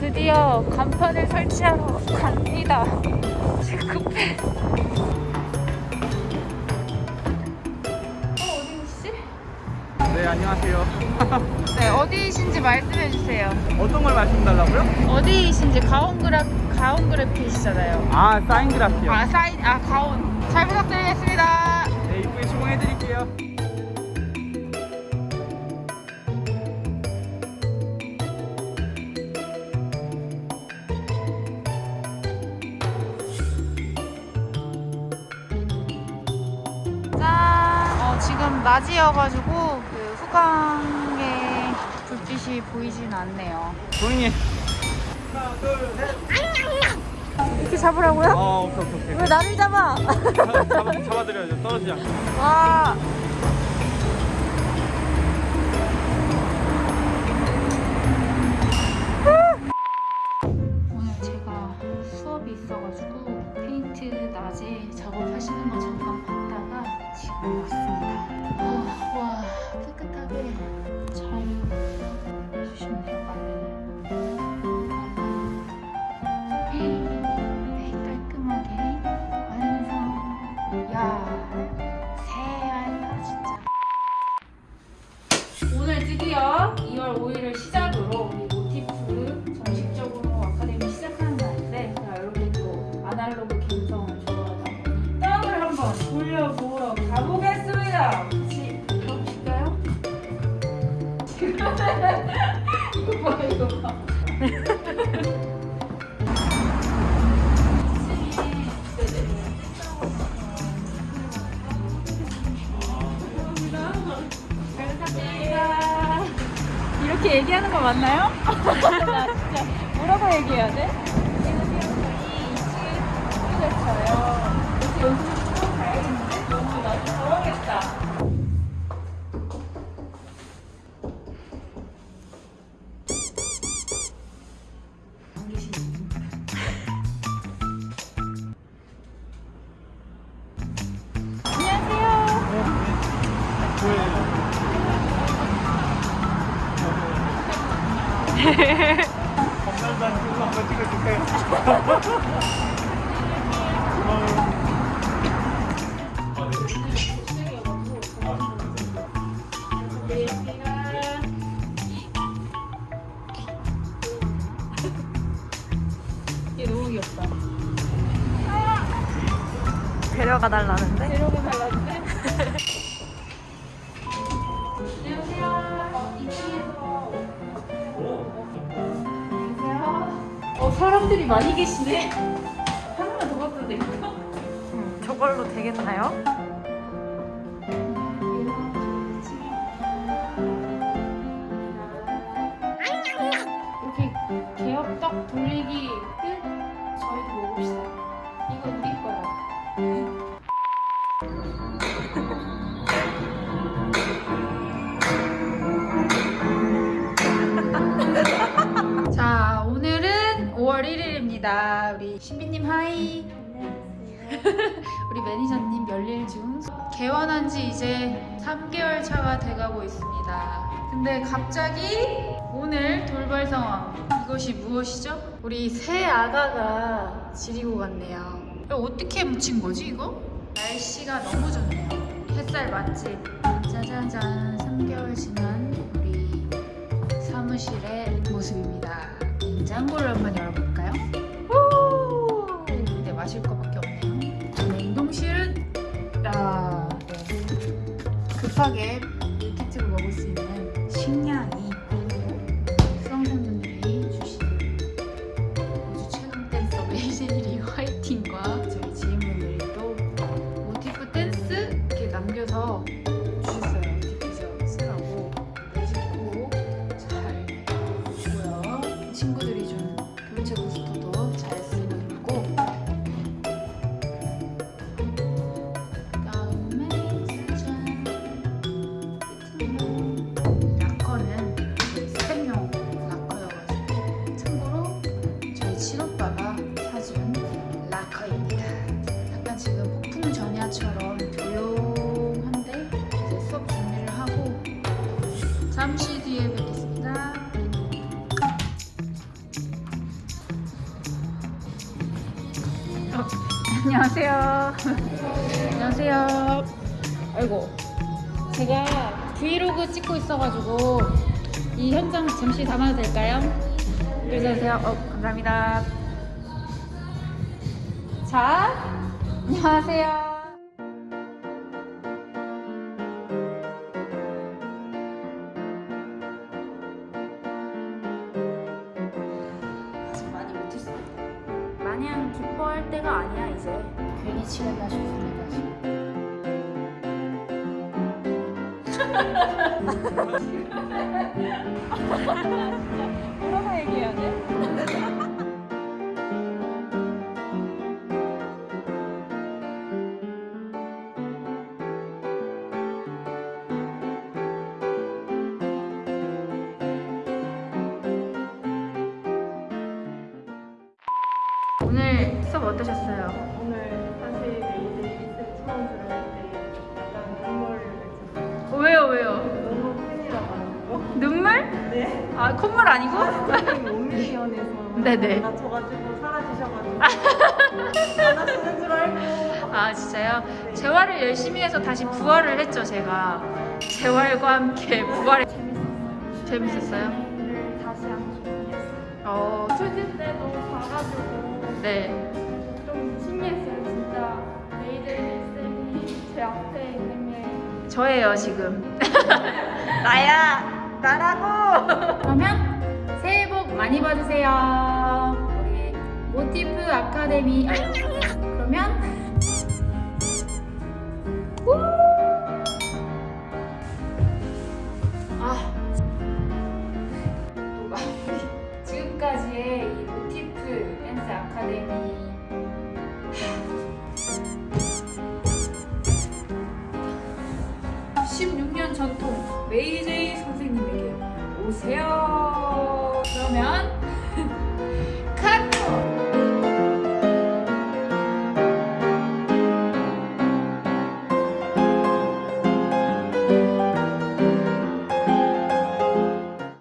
드디어 간판을 설치하러 갑니다. 지금 급해. 어, 어디지? 네 안녕하세요 네, 어디이신지 말씀해 주세요. 어떤 걸 말씀달라고요? 어디이신지 가온그라 가온그래피시잖아요. 아 사인그라피요 아 사인 아 가온. 잘 부탁드리겠습니다. 네 이쁘게 시공해드릴게요 지금 낮이어가지고 그 후광의 불빛이 보이진 않네요. 조용히 하나 둘 셋 이렇게 잡으라고요? 어 오케이 오케이 오케이 왜 나를 잡아? 잡아, 잡아드려야죠 떨어지지 않게 와. 이렇게 얘기하는 거 맞나요? 나 진짜 뭐라고 얘기해야 돼? 지금 저희 2층에 됐어요. 그래서 연습을 좀 가야겠는 감사합니다 이거 한번 찍어주세요 얘 너무 귀엽다. 데려가 달라는데? 데려가 달라는데? 사람들이 많이 계시네. 하나만 더 바꿔도 될까? 음, 저걸로 되겠나요? 이렇게 개업떡 돌리기 6월 1일입니다. 우리 신비님 하이. 우리 매니저님 열일 중 개원한 지 이제 3개월 차가 돼가고 있습니다. 근데 갑자기 오늘 돌발 상황 이것이 무엇이죠? 우리 새 아가가 지리고 갔네요. 어떻게 묻힌 거지 이거? 날씨가 너무 좋네요. 햇살 맛집 짜자잔 3개월 지난 우리 사무실의 모습입니다. 냉장고를 한번 열어볼게요. 급하게 약커는 스펙용 라커여가지고 참고로 저희 친오빠가 사준 라커입니다. 약간 지금 폭풍 전야처럼 조용한데 이제 준비를 하고 잠시 뒤에 뵙겠습니다. 어, 안녕하세요. 안녕하세요. 아이고 제가 브이로그 찍고 있어가지고 이 현장 잠시 담아도 될까요? 안녕하세요. 어, 감사합니다. 자, 안녕하세요. 많이 못했어. 마냥 기뻐할 때가 아니야 이제. 괜히 치겠나 싶습니 오늘 수업 어떠셨어요? 오늘 사실 1세 처음 들을 아 콧물 아니고? 선생님 온밀리언에서 네네. 다쳐가지고 사라지셔가지고 안 하시는 줄 알고. 아 진짜요? 재활을 열심히 해서 다시 부활을 했죠 제가 재활과 함께 부활 재밌었어요. 재밌었어요? 를 다시 싶었어요. 어, 초진 때도 봐가지고 네좀 신기했어요. 진짜 메이드 1쌤이 제 앞에 있는 게 저예요 지금 나야 나라고! 그러면 새해 복 많이 받으세요. 우리 모티프 아카데미. 그러면 우! 아. 지금까지의 이 모티프 댄스 아카데미. 16년 전통 메이제 이 선생님에게 오세요. 그러면